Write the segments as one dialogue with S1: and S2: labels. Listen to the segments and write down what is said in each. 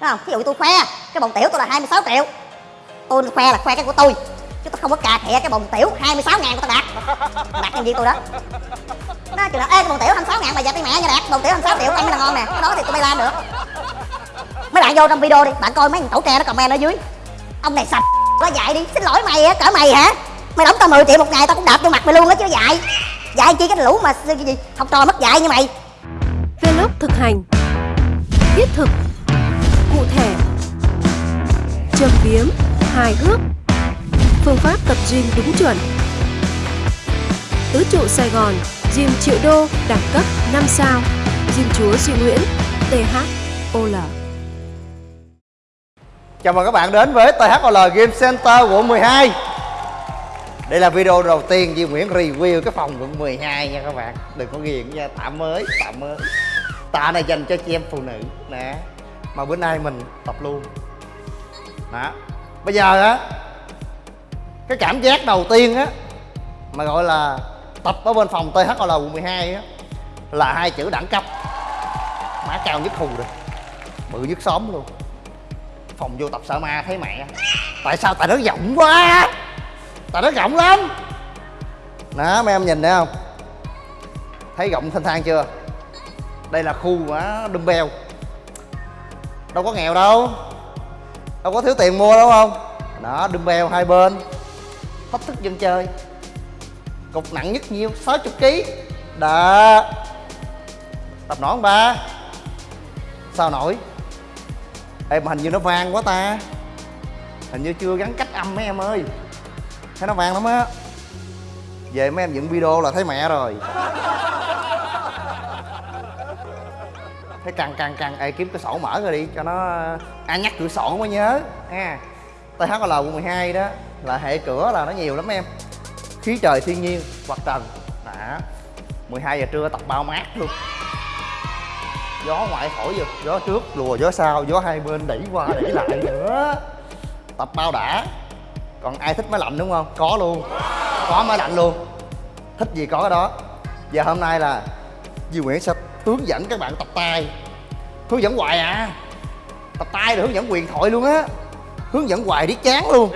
S1: Đúng không? Ví dụ như tôi khoe, cái bồn tiểu tôi là 26 triệu. Tôi khoe là khoe cái của tôi, Chứ tôi không có cà thẻ cái bồn tiểu 26 ngàn của tao đạt. Đạt nhân viên tôi đó? Nó chừng là, ê, cái bồn tiểu 26 ngàn bà già tay mẹ nha đạt Bồn tiểu 26 triệu ăn mới là ngon nè. Cái đó thì tôi bay làm được. Mấy bạn vô trong video đi, Bạn coi mấy thằng tổ tre nó comment ở dưới. Ông này sạch quá dạy đi, Xin lỗi mày á, cỡ mày hả? Mày đóng tao 10 triệu một ngày tao cũng đạp vô mặt mày luôn á chứ dạy. Dạy chi cái lũ mà gì, học trò mất dạy như mày.
S2: Vlog thực hành. Thiết thực. Cụ thể. Châm biếm Hài hước. Phương pháp tập gym đúng chuẩn. Tứ trụ Sài Gòn Gym triệu đô đẳng cấp 5 sao. Gym chúa Duy Nguyễn THOL
S3: Chào mừng các bạn đến với THOL Game Center quận 12 Đây là video đầu tiên Duy Nguyễn review cái phòng quận 12 nha các bạn. Đừng có ghiền nha, tạm mới, tạm mới. Tạ này dành cho chị em phụ nữ. Nè. Mà bữa nay mình tập luôn. Đó. Bây giờ á, Cái cảm giác đầu tiên á, Mà gọi là tập ở bên phòng THOL quận 12 á, Là hai chữ đẳng cấp. Má cao nhất khu rồi. Bự nhất xóm luôn. Phòng vô tập sợ ma thấy mẹ. Tại sao? Tại nó rộng quá. Tại nó rộng lắm. Đó mấy em nhìn thấy không? Thấy rộng thanh thang chưa? Đây là khu á, dumbbell đâu có nghèo đâu. Đâu có thiếu tiền mua đâu, không? Đó dumbbell hai bên. Thách thức dân chơi. Cục nặng nhất nhiêu? 60 kg đó tập nổi ba? Sao nổi? Ê, mà hình như nó vang quá ta. Hình như chưa gắn cách âm mấy em ơi. Thấy nó vang lắm á. Về mấy em dựng video là thấy mẹ rồi. Thấy căng căng căng Ê, kiếm cái sổ mở rồi đi, cho nó à, Ai nhắc cửa sổ mới nhớ. Ha. THL quận 12 đó, Là hệ cửa là nó nhiều lắm em. Khí trời thiên nhiên hoặc trần. Đã 12 giờ trưa tập bao mát luôn. Gió ngoại thổi vô gió trước, lùa gió sau, gió hai bên đẩy qua, đẩy lại nữa. Tập bao đã. Còn ai thích máy lạnh đúng không? Có luôn. Có máy lạnh luôn. Thích gì có cái đó. Giờ hôm nay là Duy Nguyễn sẽ hướng dẫn các bạn tập tay hướng dẫn hoài à. Tập tay rồi hướng dẫn quyền thoại luôn á. Hướng dẫn hoài đi chán luôn.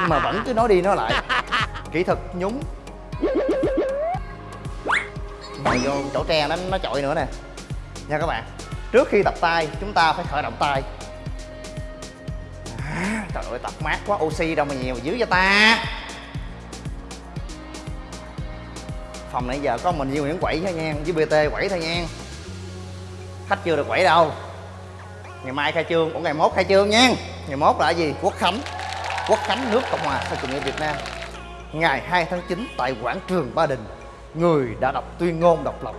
S3: Nhưng mà vẫn cứ nói đi nói lại. Kỹ thuật nhúng. Ngồi vô chỗ tre nó nó chọi nữa nè. Nha các bạn trước khi tập tay chúng ta phải khởi động tay à, trời ơi tập mát quá oxy đâu mà nhiều mà dưới cho ta. Phòng nãy giờ có mình với Nguyễn quẩy thôi nha, với BT quẩy thôi nha. Khách chưa được quẩy đâu. Ngày mai khai trương cũng ngày mốt khai trương nha. Ngày mốt là gì? Quốc khánh. Quốc khánh nước cộng hòa xã chủ nghĩa việt nam. Ngày 2 tháng 9 tại quảng trường ba đình, người đã đọc tuyên ngôn độc lập.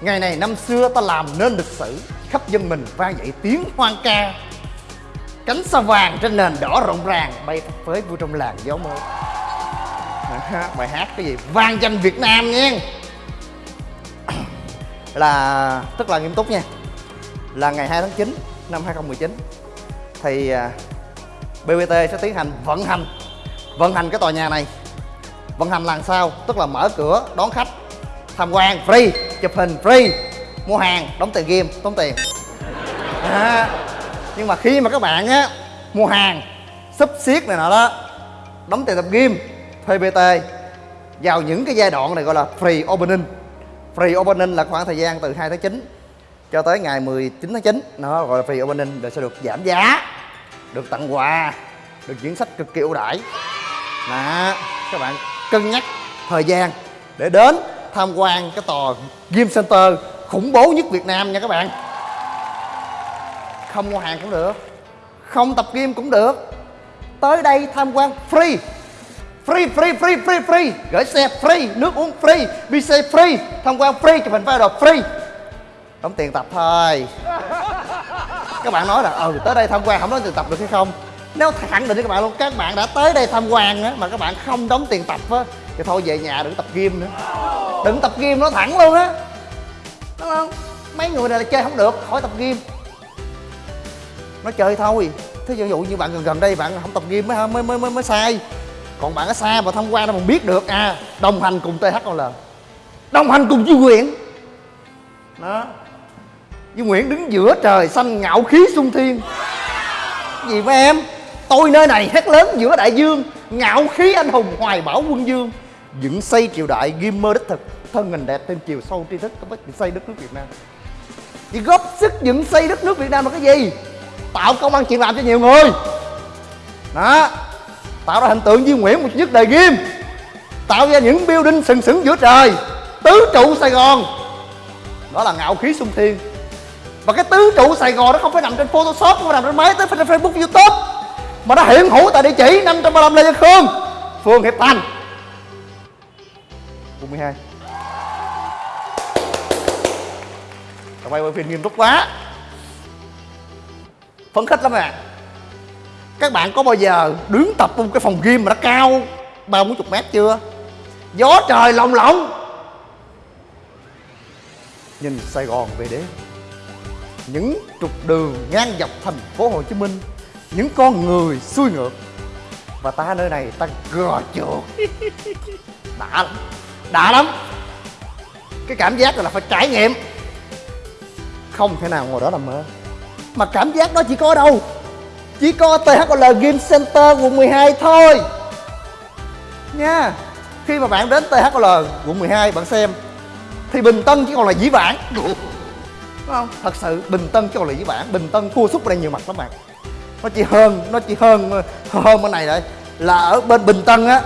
S3: Ngày này năm xưa ta làm nên lịch sử, Khắp dân mình vang dậy tiếng hoang ca. Cánh sao vàng trên nền đỏ rộng ràng, Bay phất phới vui trong làng gió mới. Bài hát cái gì? Vang danh Việt Nam nha. Là tức là nghiêm túc nha. Là ngày 2 tháng 9 năm 2019 Thì à, BBT sẽ tiến hành vận hành Vận hành cái tòa nhà này. Vận hành làm sao? Tức là mở cửa đón khách tham quan free chụp hình free. Mua hàng đóng tiền game tốn tiền. À, nhưng mà khi mà các bạn á mua hàng sub xiết này nọ đó đóng tiền tập game thuê vào những cái giai đoạn này gọi là free opening. Free opening là khoảng thời gian từ 2 tháng 9 cho tới ngày 19 tháng 9 nó gọi là free opening để sẽ được giảm giá, được tặng quà, được diễn sách cực kỳ ưu đãi. Đó các bạn cân nhắc thời gian để đến tham quan cái tòa Game Center khủng bố nhất Việt Nam nha các bạn. Không mua hàng cũng được, Không tập game cũng được. Tới đây tham quan free. Free, free, free, free, free. Gửi xe free, nước uống free visa free, tham quan free, chụp hình video free. Đóng tiền tập thôi. Các bạn nói là ừ tới đây tham quan không đóng tiền tập được hay không? Nếu khẳng định với các bạn luôn Các bạn đã tới đây tham quan á Mà các bạn không đóng tiền tập á Thì thôi về nhà đừng tập game nữa. Đừng tập game nó thẳng luôn á. Đúng không? Mấy người này là chơi không được khỏi tập game nó chơi thôi. Thế ví dụ như bạn gần gần đây bạn không tập game mới mới mới mới, mới sai còn bạn ở xa mà thông qua nó còn biết được. À đồng hành cùng thol đồng hành cùng với Nguyễn. Đó. Với Nguyễn đứng giữa trời xanh ngạo khí sung thiên. Gì với em? Tôi nơi này hét lớn giữa đại dương, ngạo khí anh hùng hoài bảo quân dương. Dựng xây triều đại ghim mơ đích thực, thân hình đẹp thêm chiều sâu tri thức, có bất xây đất nước việt nam. Chỉ góp sức dựng xây đất nước việt nam là cái gì? Tạo công ăn chuyện làm cho nhiều người. Đó tạo ra hình tượng Duy Nguyễn một nhất đời ghim. Tạo ra những building sừng sững giữa trời, tứ trụ Sài Gòn. Đó là ngạo khí sung thiên. Và cái tứ trụ Sài Gòn nó không phải nằm trên Photoshop, không phải nằm trên máy tới trên Facebook, YouTube, mà nó hiện hữu tại địa chỉ 535 Lê Văn Khương, phường Hiệp Thành. Quận 12 Tao quay quay phim nghiêm túc quá. Phấn khích lắm à các bạn có bao giờ đứng tập trong cái phòng gym mà nó cao ba bốn chục mét chưa? Gió trời lồng lộng. Nhìn sài gòn về đêm những trục đường ngang dọc thành phố hồ chí minh, những con người xuôi ngược. Và ta nơi này ta gò chuột đã lắm đã lắm. Cái cảm giác này là phải trải nghiệm. Không thể nào ngồi đó làm mơ. Mà cảm giác đó chỉ có ở đâu? Chỉ có THL Game Center quận 12 thôi. Nha khi mà bạn đến THL quận 12 bạn xem thì Bình Tân chỉ còn là dĩ vãng. Đúng không? Thật sự Bình Tân chỉ còn là dĩ vãng. Bình Tân thua sút ở đây nhiều mặt lắm bạn. Nó chỉ hơn nó chỉ hơn hơn bên này lại là ở bên Bình Tân á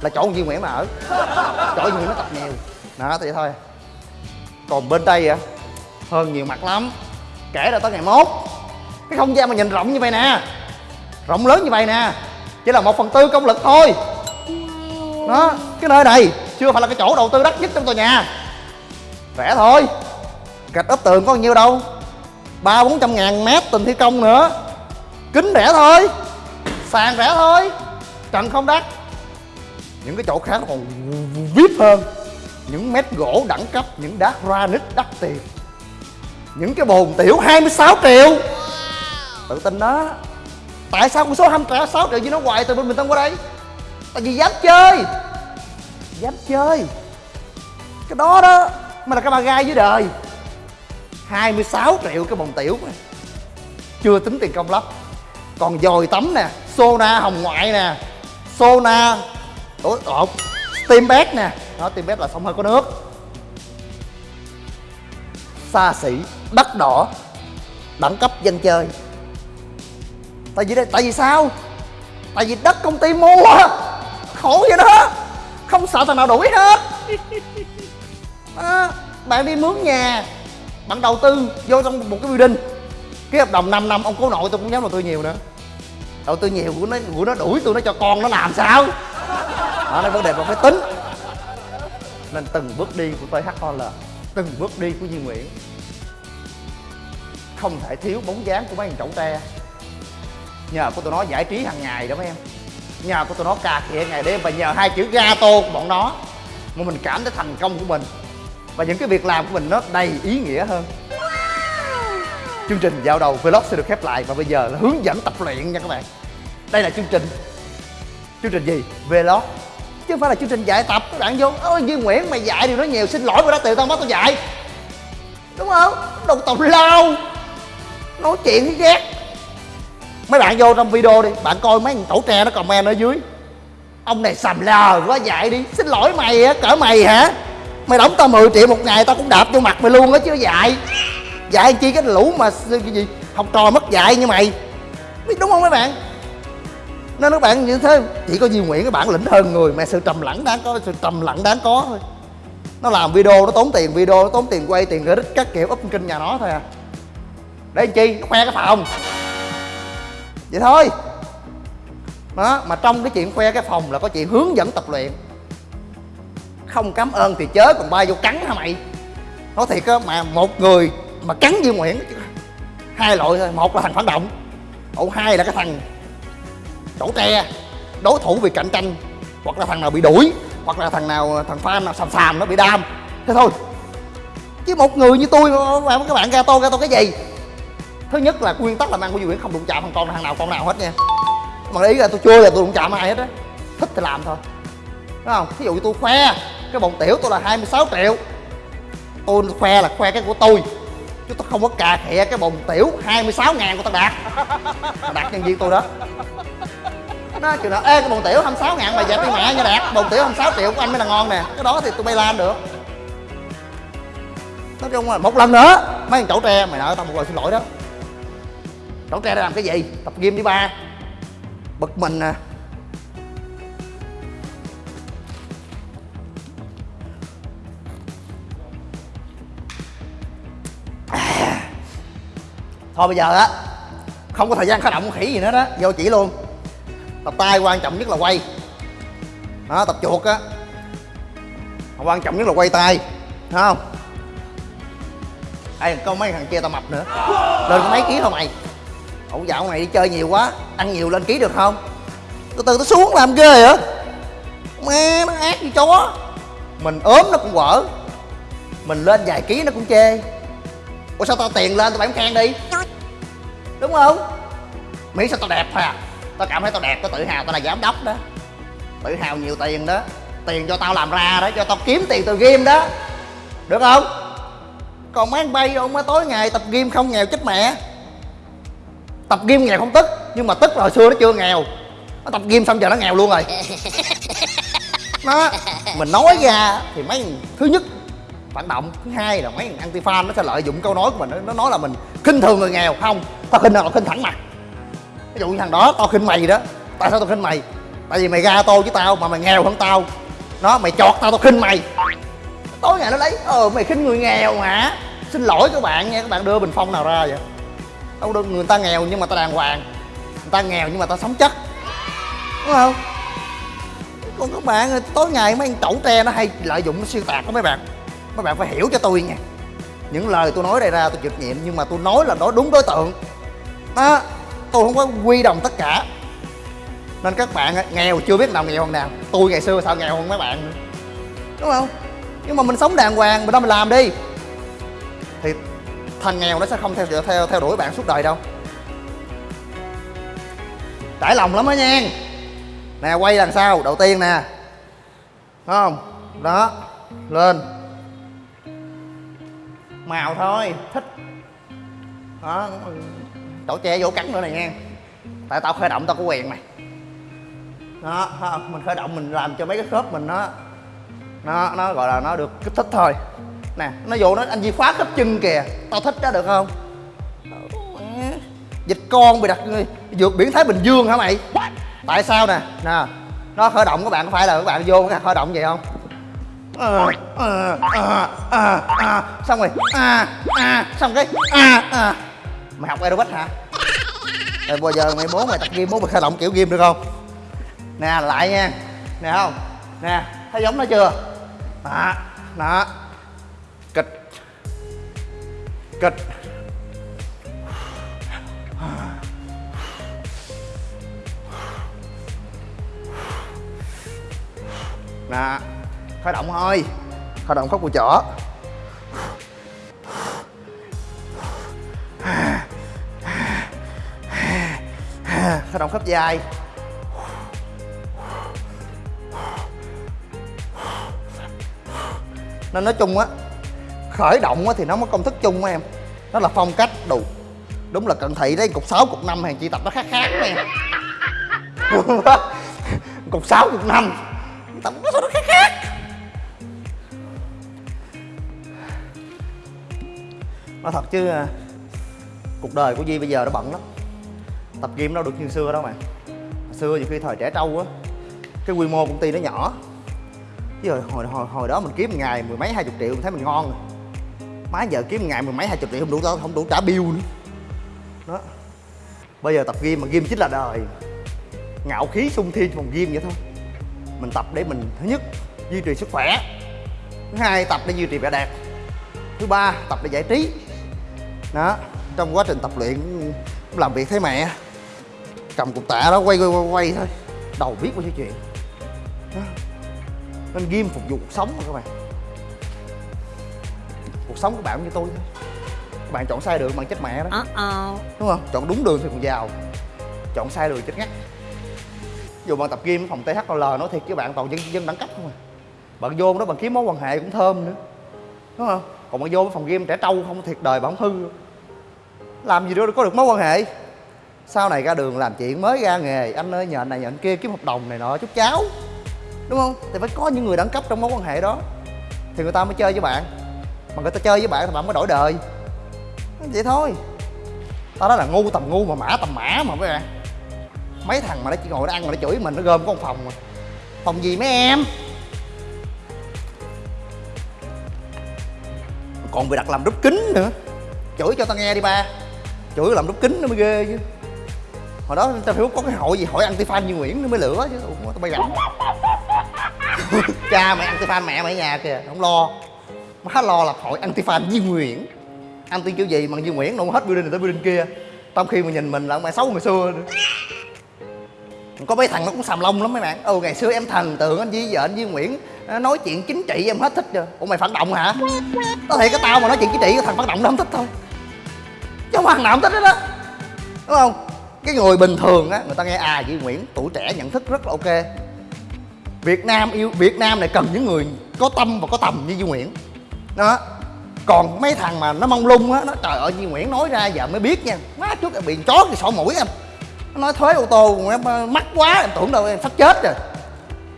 S3: là chỗ Duy Nguyễn mà ở. Chỗ Duy Nguyễn nó tập nhiều. Đó vậy thôi. Còn bên đây á hơn nhiều mặt lắm. Kể ra tới ngày mốt cái không gian mà nhìn rộng như vậy nè. Rộng lớn như vậy nè. Chỉ là một phần tư công lực thôi. Đó, cái nơi này chưa phải là cái chỗ đầu tư đắt nhất trong tòa nhà. Rẻ thôi. Gạch ốp tường có bao nhiêu đâu? Ba bốn trăm ngàn mét tình thi công nữa. Kính rẻ thôi. Sàn rẻ thôi. Trần không đắt. Những cái chỗ khác còn vip hơn. Những mét gỗ đẳng cấp, những đá granite đắt tiền. Những cái bồn tiểu 26 triệu tự tin đó. Tại sao con số 26 triệu như nó hoài từ bên mình tân qua đây? Tại vì dám chơi. Dám chơi. Cái đó đó mà là cái ba gai dưới đời. 26 triệu cái bồn tiểu mà. Chưa tính tiền công lắp còn dồi tắm nè, Sona hồng ngoại nè, Sona, ủa ộn Steam bed nè. Đó, Steam bed là xong hơi có nước. Xa xỉ, đắt đỏ, đẳng cấp dân chơi tại vì đây tại vì sao? Tại vì đất công ty mua khổ vậy đó. Không sợ thằng nào đuổi hết. À, bạn đi mướn nhà. Bạn đầu tư vô trong một cái building. Cái hợp đồng 5 năm. Ông cố nội tôi cũng dám đầu tư nhiều nữa. Đầu tư nhiều của nó của nó đuổi tôi nó cho con nó làm sao? Đó là vấn đề mà phải tính. Nên từng bước đi của THOL từng bước đi của Duy Nguyễn. Không thể thiếu bóng dáng của mấy thằng chậu tre nhờ của tụi nó giải trí hàng ngày đó mấy em. Nhờ của tụi nó cà khịa ngày đêm và nhờ hai chữ gato của bọn nó mà mình cảm thấy thành công của mình. Và những cái việc làm của mình nó đầy ý nghĩa hơn. Chương trình dạo đầu vlog sẽ được khép lại và bây giờ là hướng dẫn tập luyện nha các bạn. Đây là chương trình. Chương trình gì? Vlog. Chứ không phải là chương trình dạy tập các bạn vô. Ôi duy nguyễn mày dạy điều nó nhiều xin lỗi mà đã tiền tao bắt tao dạy. Đúng không? Đồ tào lao. Nói chuyện ghét mấy bạn vô trong video đi, bạn coi mấy thằng tổ tre nó comment ở dưới. Ông này sầm lờ quá, dạy đi. Xin lỗi mày á, cỡ mày hả? Mày đóng tao 10 triệu một ngày, tao cũng đạp vô mặt mày luôn á chứ, dạy. Dạy chi cái lũ mà cái gì, học trò mất dạy như mày. Biết đúng không mấy bạn? Nên các bạn như thế, chỉ có Duy Nguyễn cái bản lĩnh hơn người mà sự trầm lặng đáng có, sự trầm lặng đáng có thôi. Nó làm video, nó tốn tiền video, nó tốn tiền quay, tiền gửi các kiểu, up kinh nhà nó thôi à. Để chi? Nó khoe cái phòng vậy thôi. Đó, mà trong cái chuyện khoe cái phòng là có chuyện hướng dẫn tập luyện. Không cảm ơn thì chớ còn bay vô cắn hả mày? Nói thiệt á, mà một người mà cắn như Nguyễn, hai loại thôi, một là thằng phản động ổ hai là cái thằng chỗ tre, đối thủ vì cạnh tranh, hoặc là thằng nào bị đuổi, hoặc là thằng nào, thằng fan nào sàm sàm nó bị đam. Thế thôi. Chứ một người như tôi mà các bạn gato gato cái gì? Thứ nhất là nguyên tắc làm ăn của Duy Nguyễn không đụng chạm thằng con thằng nào, con nào hết nha. Mà ý là tôi chưa là tôi đụng chạm ai hết á. Thích thì làm thôi. Đúng không? Ví dụ như tôi khoe, cái bồn tiểu tôi là 26 triệu. Tôi khoe là khoe cái của tôi, chứ tôi không có cà khịa cái bồn tiểu 26 ngàn của tao đạt. Đạt nhân viên tôi đó. Nó chừng nào ê, cái bồn tiểu 26 ngàn mà dẹp đi mẹ nha đạt. Bồn tiểu 26 triệu của anh mới là ngon nè. Cái đó thì tôi bay lan được. Nói chung là một lần nữa, mấy thằng chậu tre, mày nợ tao một lời xin lỗi đó đổ tre đã làm cái gì? Tập gym đi ba. Bực mình nè thôi bây giờ á, không có thời gian khởi động khỉ gì nữa đó. Vô chỉ luôn. Tập tay quan trọng nhất là quay. Đó, tập chuột á. Quan trọng nhất là quay tay. Thấy không? Ai có mấy thằng kia tao mập nữa. Lên có mấy ký thôi mày ông dạo này đi chơi nhiều quá, ăn nhiều lên ký được không? Từ từ nó xuống làm ghê hả? Mẹ, nó ác như chó. Mình ốm nó cũng quở. Mình lên vài ký nó cũng chê. Ủa, sao tao tiền lên tao bán khen đi? Đúng không? Mỹ sao tao đẹp thôi à? Tao cảm thấy tao đẹp, tao tự hào, tao là giám đốc đó. Tự hào nhiều tiền đó. Tiền cho tao làm ra đó, cho tao kiếm tiền từ game đó. Được không? Còn mấy anh bay đâu mới tối ngày tập game không nghèo chết mẹ tập game nghèo không tức nhưng mà tức là hồi xưa nó chưa nghèo. Nó tập game xong giờ nó nghèo luôn rồi. Nó mình nói ra thì mấy thứ nhất phản động thứ hai là mấy anti fan nó sẽ lợi dụng câu nói của mình nó nói là mình khinh thường người nghèo. Không tao khinh nào khinh thẳng mặt. Ví dụ như thằng đó tao khinh mày đó. Tại sao tao khinh mày? Tại vì mày ra tô với tao mà mày nghèo hơn tao. Nó mày chọt tao tao khinh mày. Tối ngày nó lấy ờ mày khinh người nghèo hả? Xin lỗi các bạn nha các bạn đưa bình phong nào ra vậy đâu được người ta nghèo nhưng mà ta đàng hoàng. Người ta nghèo nhưng mà ta sống chất đúng không? Còn các bạn tối ngày mấy anh tẩu tre nó hay lợi dụng nó xuyên tạc đó mấy bạn. Mấy bạn phải hiểu cho tôi nha những lời tôi nói đây ra tôi chịu nhiệm nhưng mà tôi nói là nói đúng đối tượng. Đó tôi không có quy đồng tất cả. Nên các bạn, nghèo chưa biết nào nghèo hơn nào. Tôi ngày xưa sao nghèo hơn mấy bạn nữa. Đúng không? Nhưng mà mình sống đàng hoàng, mình đâu mình làm đi thằng nghèo nó sẽ không theo theo theo đuổi bạn suốt đời đâu. Trải lòng lắm đó nha. Nè, quay đằng sau, đầu tiên nè. Đúng không? Đó, lên. Màu thôi, thích. Đó, chỗ che vô cắn nữa này nha. Tại tao khởi động tao có quyền mày. Đó mình khởi động mình làm cho mấy cái khớp mình nó nó nó gọi là nó được kích thích thôi nè nó vô nó anh Di khóa khớp chân kìa. Tao thích đó được không? Dịch con bị đặt vượt biển thái bình dương hả mày? Tại sao nè? Nè nó khởi động các bạn có phải là các bạn vô cái khởi động vậy không? À, à, à, à, à. xong rồi à, à, xong cái à, à. mày học aerobic hả? Rồi bây giờ mày muốn mày tập gym muốn mày khởi động kiểu gym được không? Nè lại nha. Nè không? Nè thấy giống nó chưa? Đó đó cất. Nè, khởi động thôi khởi động khóc của chỏ. Khởi động khớp dài. Nên nói chung á khởi động á thì nó có công thức chung em. Nó là phong cách đủ đúng là cận thị đấy cục 6 cục 5 hàng chị tập nó khác khác nè cục 6 cục 5 tập nó sao nó khác khác? Nói thật chứ à, cuộc đời của Di bây giờ nó bận lắm. Tập gym đâu được như xưa đâu mà. Xưa nhiều khi thời trẻ trâu á cái quy mô công ty nó nhỏ. Chứ hồi, hồi, hồi, hồi đó mình kiếm một ngày mười mấy hai chục triệu mình thấy mình ngon rồi má giờ kiếm ngày mười mấy hai chục triệu không đủ tao không đủ trả bill nữa. Đó. Bây giờ tập gym mà gym chính là đời. Ngạo khí sung thiên phòng gym vậy thôi. Mình tập để mình thứ nhất duy trì sức khỏe. Thứ hai tập để duy trì vẻ đẹp. Thứ ba tập để giải trí. Đó. Trong quá trình tập luyện cũng làm việc thấy mẹ. Cầm cục tạ đó quay quay quay, quay thôi. Đầu biết bao nhiêu chuyện. Đó. nên gym phục vụ cuộc sống mà các bạn cuộc sống của bạn cũng như tôi thôi. Bạn chọn sai đường bạn chết mẹ đó. Đúng không? Chọn đúng đường thì còn giàu. Chọn sai đường chết ngắt. Dù bạn tập gym ở phòng THL nói thiệt với bạn toàn dân dân đẳng cấp không à. Bạn vô đó bạn kiếm mối quan hệ cũng thơm nữa. Đúng không? Còn mà vô phòng game trẻ trâu không thiệt đời không hư làm gì đó có được mối quan hệ. Sau này ra đường làm chuyện mới ra nghề. Anh ơi nhờ anh này nhờ anh kia kiếm hợp đồng này nọ chút cháu đúng không? Thì phải có những người đẳng cấp trong mối quan hệ đó. Thì người ta mới chơi với bạn mà người ta chơi với bạn thì bạn mới đổi đời. Vậy thôi. Tao nói là ngu tầm ngu mà mã tầm mã mà mấy bạn mấy thằng mà nó chỉ ngồi nó ăn mà nó chửi mình nó gom con phòng mà. Phòng gì mấy em? Còn bị đặt làm đúc kính nữa. Chửi cho tao nghe đi ba. Chửi làm đúc kính nó mới ghê chứ. Hồi đó tao phải có cái hội gì hội anti fan như nguyễn nó mới lửa chứ. Ủa, tao bay gặm cha mày anti fan mẹ mày ở nhà kìa không lo má lo là hội anti fan Duy Nguyễn. Anti kiểu gì mà Duy Nguyễn nó hết building này tới building kia. Trong khi mà nhìn mình là mày xấu ngày xưa nữa. Có mấy thằng nó cũng xàm lông lắm mấy bạn. Ừ ngày xưa em thần tượng anh Duy vợ anh Duy Nguyễn à, nói chuyện chính trị em hết thích rồi. Ủa, mày phản động hả? Có thể cái tao mà nói chuyện chính trị cái thằng phản động nó không thích thôi. Chứ không thằng nào không thích hết đó đúng không? Cái người bình thường á, người ta nghe à Duy Nguyễn, tuổi trẻ, nhận thức rất là ok. Việt Nam yêu, Việt Nam này cần những người có tâm và có tầm như Duy Nguyễn đó. Còn mấy thằng mà nó mong lung á nó trời ơi như Nguyễn nói ra giờ mới biết nha. Má trước bị chó thì sổ mũi em. Nó nói thuế ô tô em ờ, mắc quá em tưởng đâu em sắp chết rồi.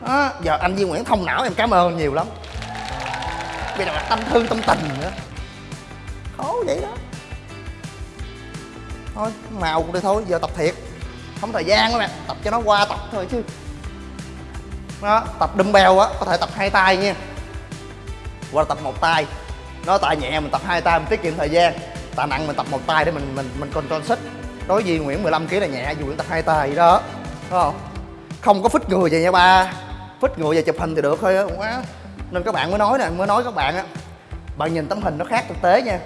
S3: Đó, giờ anh Duy Nguyễn thông não em cảm ơn nhiều lắm. Bây giờ là tâm thư tâm tình nữa. Khó vậy đó. Thôi màu cũng đi thôi giờ tập thiệt. Không thời gian nữa nè tập cho nó qua tập thôi chứ. Đó tập dumbbell á có thể tập hai tay nha hoặc là tập một tay. Nó tay nhẹ mình tập hai tay, mình tiết kiệm thời gian. Tạ nặng mình tập một tay để mình mình mình control sức. Đối với Nguyễn 15 kg là nhẹ, dù Nguyễn tập hai tay vậy đó. Đúng không? Không có phích người vậy nha ba. Phích người về chụp hình thì được thôi á. Quá. Nên các bạn mới nói nè, mới nói các bạn á. Bạn nhìn tấm hình nó khác thực tế nha.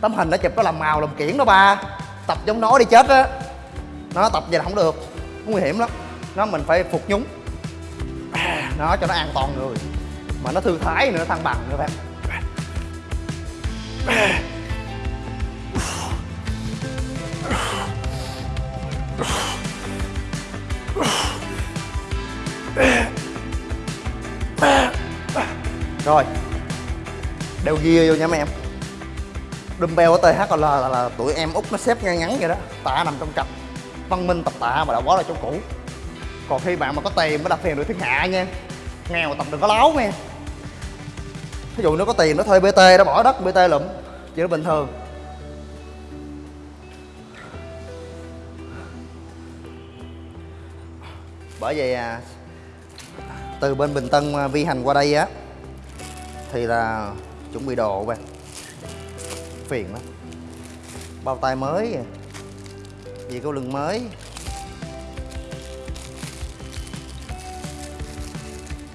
S3: Tấm hình nó chụp nó làm màu, làm kiển đó ba. Tập giống nó đi chết á. Nó tập vậy là không được. Nguy hiểm lắm. Nó mình phải phục nhúng. À, nó cho nó an toàn người mà nó thư thái nữa thăng bằng nữa bạn. Rồi. Đeo ghia vô nha mấy em. Dumbbell ở THL là, là, là tụi em út nó xếp ngay ngắn vậy đó. Tạ nằm trong cặp. Văn minh tập tạ mà đã quá là chỗ cũ. Còn khi bạn mà có tiền mới đặt tiền được thiên hạ nha. Nghèo tập đừng có láo nha ví dụ nó có tiền nó thuê bt nó bỏ đất bt lụm chuyện đó bình thường. Bởi vậy à, từ bên bình tân à, vi hành qua đây á thì là chuẩn bị đồ bạn phiền lắm. Bao tay mới Vì câu có lưng mới.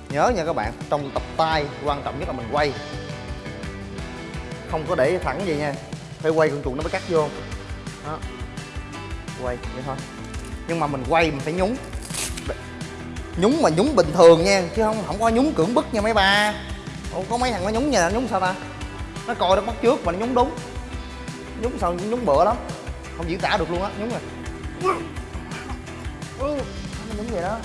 S3: Nhớ nha các bạn trong tập tay quan trọng nhất là mình quay. Không có để thẳng vậy nha phải quay con chuột nó mới cắt vô. Đó. Quay vậy thôi. Nhưng mà mình quay mình phải nhúng. Nhúng mà nhúng bình thường nha chứ không không có nhúng cưỡng bức nha mấy ba. Ủa, có mấy thằng nó nhúng nha nhúng sao ta? Nó coi nó bắt trước mà nó nhúng đúng. Nhúng sao nhúng bựa lắm. Không diễn tả được luôn á nhúng rồi Ừ, nó nhúng vậy đó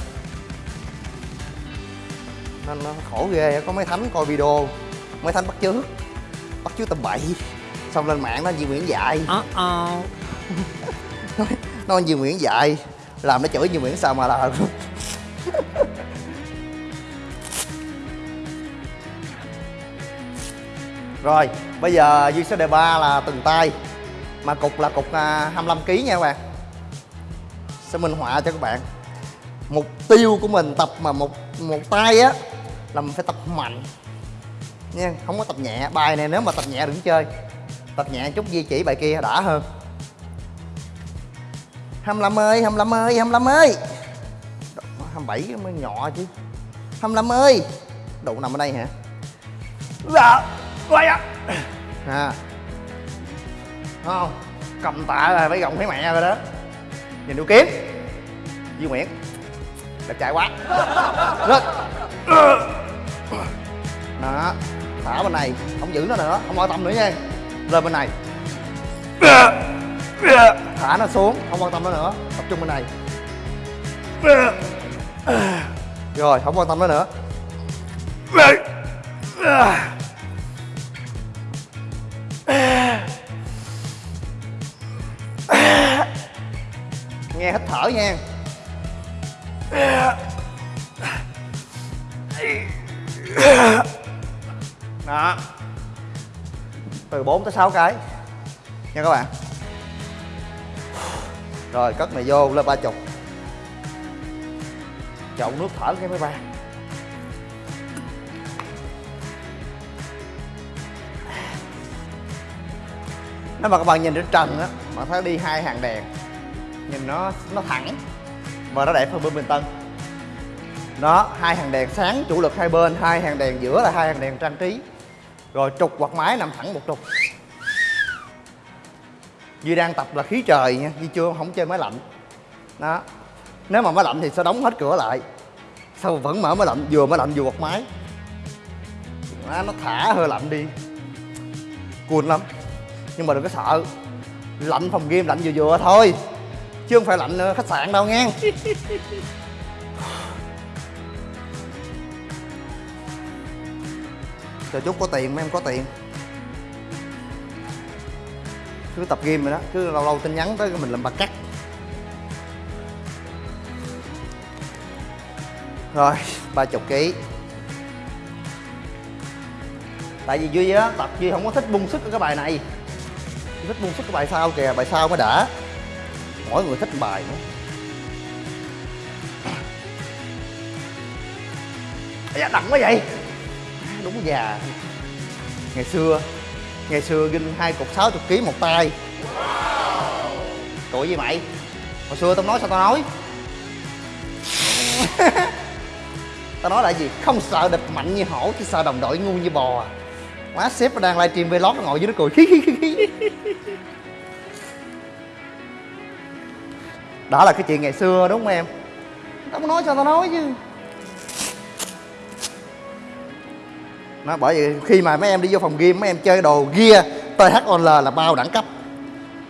S3: nên nó khổ ghê có mấy thánh coi video. Mấy thánh bắt chước. Bắt chước tầm bậy. Xong lên mạng nó Duy Nguyễn dạy.
S4: Uh oh.
S3: nói, nói Duy Nguyễn dạy. Làm nó chửi Duy Nguyễn sao mà là rồi bây giờ Duy sẽ đề ba là từng tay. Mà cục là cục à, 25 kg nha các bạn. Sẽ minh họa cho các bạn. Mục tiêu của mình tập mà một một tay á là mình phải tập mạnh. Nha, không có tập nhẹ. Bài này nếu mà tập nhẹ đừng chơi. Tập nhẹ chút di chỉ bài kia đã hơn. 25 ơi 25 ơi 25 ơi. 27 mới nhỏ chứ. 25 ơi. Độ nằm ở đây hả? Dạ quay ạ. À. Không, cầm tạ là phải gồng thấy mẹ rồi đó. Nhìn đu kiếm. Duy Nguyễn. Đẹp trai quá. Rất đó, thả bên này, không giữ nó nữa không quan tâm nữa nha. Lên bên này. Thả nó xuống, không quan tâm nó nữa, tập trung bên này. Rồi, không quan tâm nó nữa. Nghe hít thở nha. đó. Từ 4 tới 6 cái. Nha các bạn. Rồi, cất này vô lên ba chục. Chậu nước thở cái máy bay. Nếu mà các bạn nhìn trên trần á bạn thấy đi hai hàng đèn, nhìn nó nó thẳng và nó đẹp hơn bên bình tân đó hai hàng đèn sáng chủ lực hai bên hai hàng đèn giữa là hai hàng đèn trang trí. Rồi trục quạt máy nằm thẳng một trục. Duy đang tập là khí trời nha Duy chưa không chơi máy lạnh. Đó nếu mà máy lạnh thì sẽ đóng hết cửa lại. Sao vẫn mở máy lạnh vừa máy lạnh vừa quạt máy. Đó, nó thả hơi lạnh đi. Cuồn lắm nhưng mà đừng có sợ. Lạnh phòng game lạnh vừa vừa thôi chứ không phải lạnh khách sạn đâu nghe. Chờ chút có tiền, mấy em có tiền. Cứ tập game rồi đó, cứ lâu lâu tin nhắn tới mình làm bạc cắt. Rồi, ba chục ký. Tại vì duy á tập duy không có thích bung sức ở cái bài này. Duy thích bung sức cái bài sau kìa, bài sau mới đã. Mỗi người thích bài nữa. Dạ đậm quá vậy đúng già ngày xưa ngày xưa ginh hai cục 60 kg một tay. Tuổi gì mày? Hồi xưa tao nói sao tao nói? Tao nói là gì? Không sợ địch mạnh như hổ chỉ sợ đồng đội ngu như bò à. má sếp đang livestream vlog nó ngồi dưới nó cười. Khí khí khí khí đó là cái chuyện ngày xưa, đúng không em? Tao nói sao tao nói chứ. Nó bởi vì khi mà mấy em đi vô phòng game mấy em chơi đồ gear THOL là bao đẳng cấp.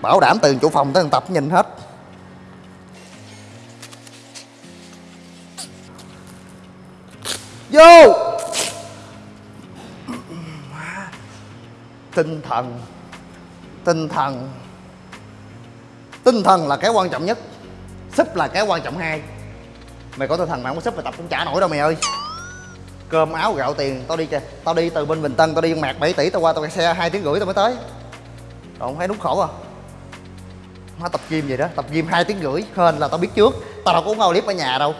S3: Bảo đảm từ chủ phòng tới thằng tập nhìn hết. Vô! Tinh thần. Tinh thần. Tinh thần là cái quan trọng nhất. Súp là cái quan trọng hai. Mày có tinh thần mà không có súp mày tập cũng trả nổi đâu mày ơi cơm áo gạo tiền, tao đi kìa tao đi từ bên bình tân, tao đi mạc 7 tỷ, tao qua tao kẹt xe hai tiếng rưỡi tao mới tới. Còn không thấy đúng khổ à? Má tập gym vậy đó, tập gym hai tiếng rưỡi, hên là tao biết trước. Tao đâu có uống ao clip ở nhà đâu.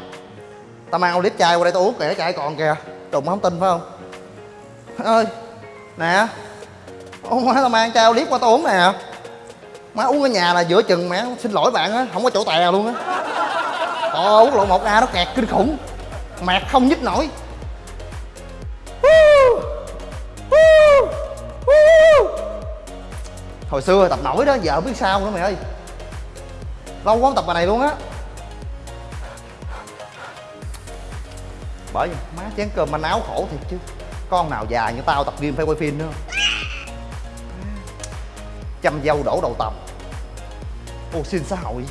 S3: Tao mang ao clip chai qua đây tao uống kìa, chai còn kìa. Đụng không tin phải không? Ơi, nè, ông má tao mang chai clip qua tao uống nè. Má uống ở nhà là giữa chừng mẹ xin lỗi bạn á, không có chỗ tè luôn á. Ồ uống lộ một a nó kẹt kinh khủng. Mạc không nhích nổi. Hồi xưa tập nổi đó, giờ không biết sao nữa mày ơi. Lâu quá không tập bài này luôn á. Bởi vì má chén cơm manh áo khổ thiệt chứ. Con nào già như tao tập gym phải quay phim nữa. Chăm dâu đổ đầu tầm. Ô, xin xã hội.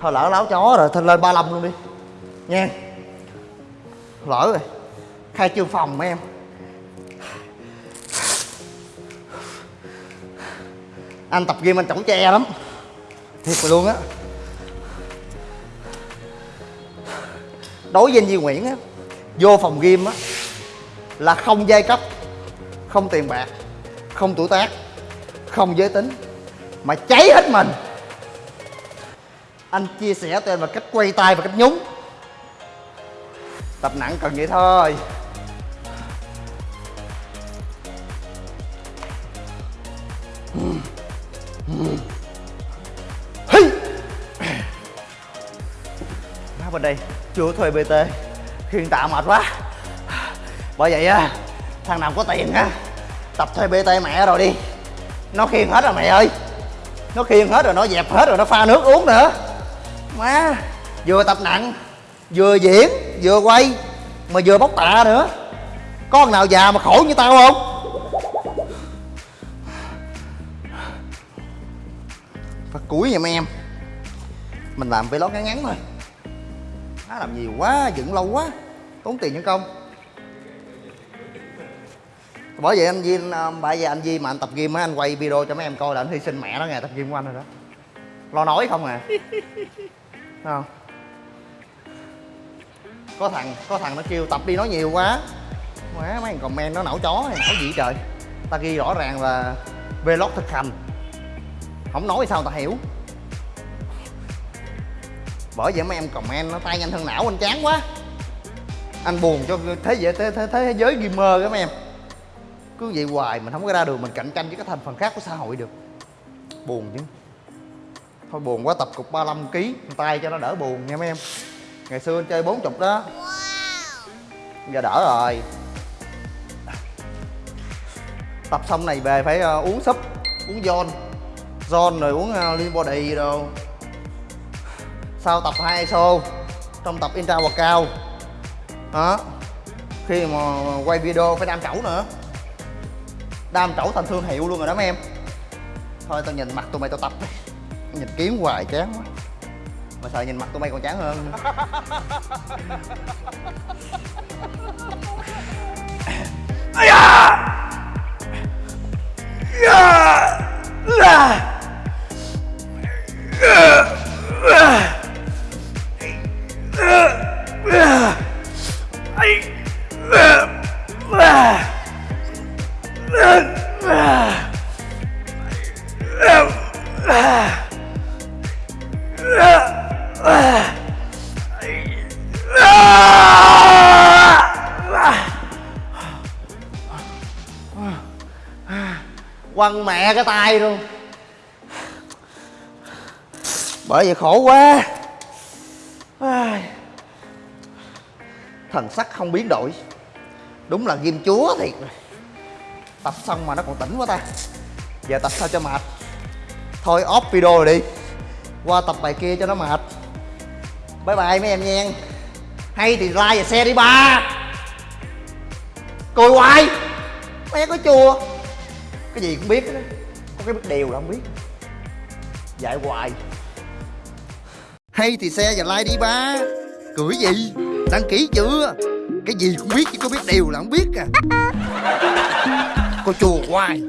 S3: Thôi lỡ láo chó rồi, thôi lên 35 luôn đi. Nha. Lỡ rồi. Khai trương phòng mấy em. Anh tập game anh chổng che lắm. Thiệt rồi luôn á. Đối với anh Duy Nguyễn á, vô phòng game á, là không giai cấp, không tiền bạc, không tuổi tác, không giới tính, mà cháy hết mình anh chia sẻ cho em là cách quay tay và cách nhúng tập nặng cần vậy thôi Hmm. Bên đây chưa thuê bt khiên tạ mệt quá. Bởi vậy á, thằng nào có tiền á, tập thuê bt mẹ rồi đi. Nó khiêng hết rồi mẹ ơi. Nó khiêng hết rồi, nó dẹp hết rồi, nó pha nước uống nữa. Má, vừa tập nặng, vừa diễn, vừa quay, mà vừa bóc tạ nữa. Có thằng nào già mà khổ như tao không? Phát cuối nha mấy em. Mình làm vlog ngắn ngắn thôi nó làm nhiều quá dựng lâu quá. Tốn tiền nhân công. Bởi vậy anh Di bởi vì anh Di mà anh tập gym á anh quay video cho mấy em coi là anh hy sinh mẹ nó ngày tập gym của anh rồi đó. Lo nói không à. Không? Có thằng có thằng nó kêu tập đi nói nhiều quá. Má mấy thằng comment nó não chó này nói gì trời. Ta ghi rõ ràng là vlog thực hành. Không nói sao ta hiểu bởi vậy mấy em comment nó tay nhanh thân não anh chán quá. Anh buồn cho thế giới thế, thế, thế giới gamer các mấy em. Cứ vậy hoài mình không có ra đường mình cạnh tranh với các thành phần khác của xã hội được. Buồn chứ. Thôi buồn quá tập cục 35 kg tay cho nó đỡ buồn nha mấy em. Ngày xưa anh chơi 40 đó. Giờ đỡ rồi. Tập xong này về phải ờ, uống súp uống giòn giòn rồi uống lean body đồ sau tập hai ISO trong tập intra và cao đó khi mà quay video phải đam chẩu nữa. Đam chẩu thành thương hiệu luôn rồi đó mấy em. Thôi tao nhìn mặt tụi mày tao tập đi. Nhìn kiếm hoài chán quá. Mà sợ nhìn mặt tụi mày còn chán hơn? Ây! Yeah! Tay luôn. Bởi vậy khổ quá. Thần sắc không biến đổi. Đúng là ghim chúa thiệt. Rồi tập xong mà nó còn tỉnh quá ta. Giờ tập sao cho mệt? Thôi off video rồi đi. Qua tập bài kia cho nó mệt. Bye bye mấy em nha. Hay thì like và share đi ba. Cười hoài. Mẹ có chùa cái gì cũng biết đó cái biết điều là không biết. Dạy hoài. Hay thì xe và like đi ba. Cười gì? Đăng ký chưa? Cái gì cũng biết chứ có biết điều là không biết à. Cô chùa hoài.